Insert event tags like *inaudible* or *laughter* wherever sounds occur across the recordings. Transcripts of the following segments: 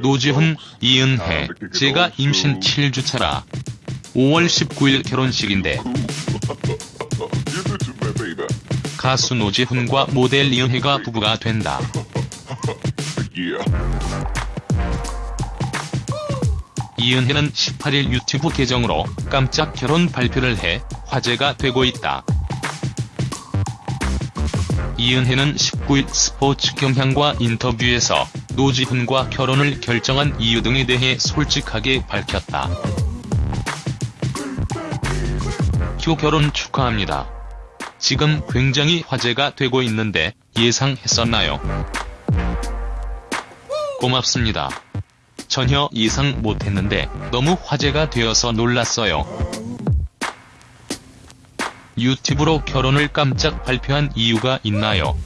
노지훈, 이은혜, 제가 임신 7주차라. 5월 19일 결혼식인데 *laughs* 가수 노지훈과 모델 이은혜가 부부가 된다. *laughs* 이은혜는 18일 유튜브 계정으로 깜짝 결혼 발표를 해 화제가 되고 있다. 이은혜는 19일 스포츠 경향과 인터뷰에서 노지훈과 결혼을 결정한 이유 등에 대해 솔직하게 밝혔다. 큐 결혼 축하합니다. 지금 굉장히 화제가 되고 있는데 예상했었나요? 고맙습니다. 전혀 예상 못했는데 너무 화제가 되어서 놀랐어요. 유튜브로 결혼을 깜짝 발표한 이유가 있나요?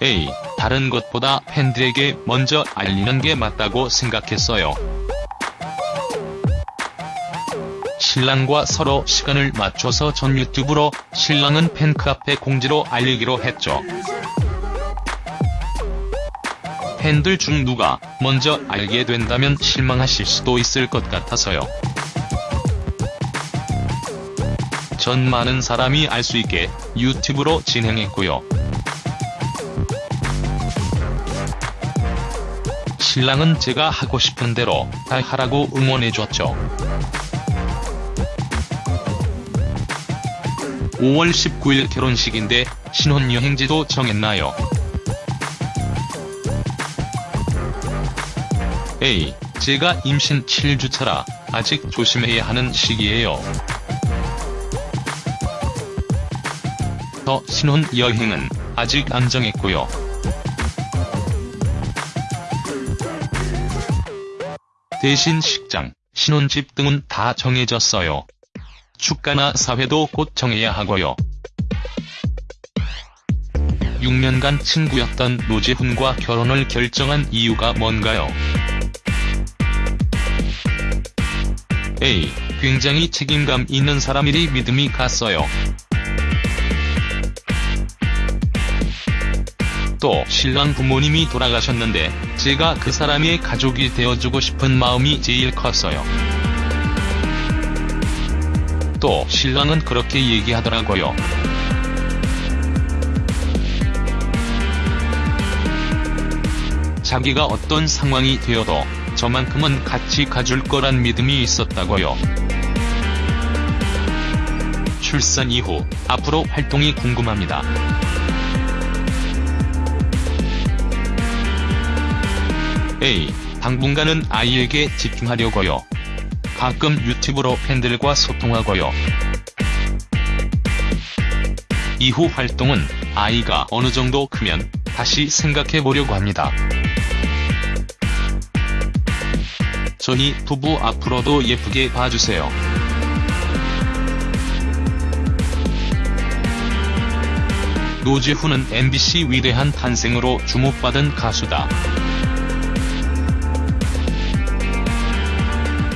A. 다른 것보다 팬들에게 먼저 알리는 게 맞다고 생각했어요. 신랑과 서로 시간을 맞춰서 전 유튜브로 신랑은 팬카페 공지로 알리기로 했죠. 팬들 중 누가 먼저 알게 된다면 실망하실 수도 있을 것 같아서요. 전 많은 사람이 알 수 있게 유튜브로 진행했고요. 신랑은 제가 하고 싶은 대로 다 하라고 응원해줬죠. 5월 19일 결혼식인데 신혼여행지도 정했나요? A. 제가 임신 7주차라 아직 조심해야 하는 시기예요. 더 신혼 여행은 아직 안 정했고요. 대신 식장, 신혼집 등은 다 정해졌어요. 축가나 사회도 곧 정해야 하고요. 6년간 친구였던 노지훈과 결혼을 결정한 이유가 뭔가요? A. 굉장히 책임감 있는 사람이리 믿음이 갔어요. 또 신랑 부모님이 돌아가셨는데 제가 그 사람의 가족이 되어주고 싶은 마음이 제일 컸어요. 또 신랑은 그렇게 얘기하더라고요. 자기가 어떤 상황이 되어도 저만큼은 같이 가줄 거란 믿음이 있었다고요. 출산 이후 앞으로 활동이 궁금합니다. A. 당분간은 아이에게 집중하려고요. 가끔 유튜브로 팬들과 소통하고요. 이후 활동은 아이가 어느 정도 크면 다시 생각해 보려고 합니다. 저희 부부 앞으로도 예쁘게 봐주세요. 노지훈은 MBC 위대한 탄생으로 주목받은 가수다.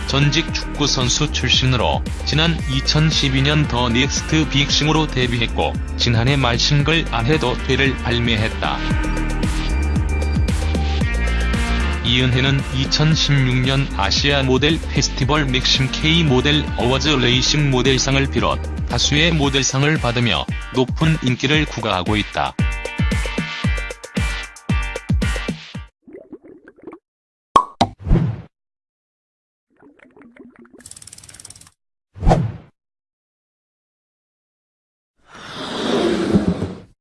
전직 축구선수 출신으로 지난 2012년 The Next Big Thing으로 데뷔했고 지난해 말 싱글 안 해도 돼를 발매했다. 이은혜는 2016년 아시아 모델 페스티벌 맥심 K 모델 어워즈 레이싱 모델상을 비롯 다수의 모델상을 받으며 높은 인기를 구가하고 있다.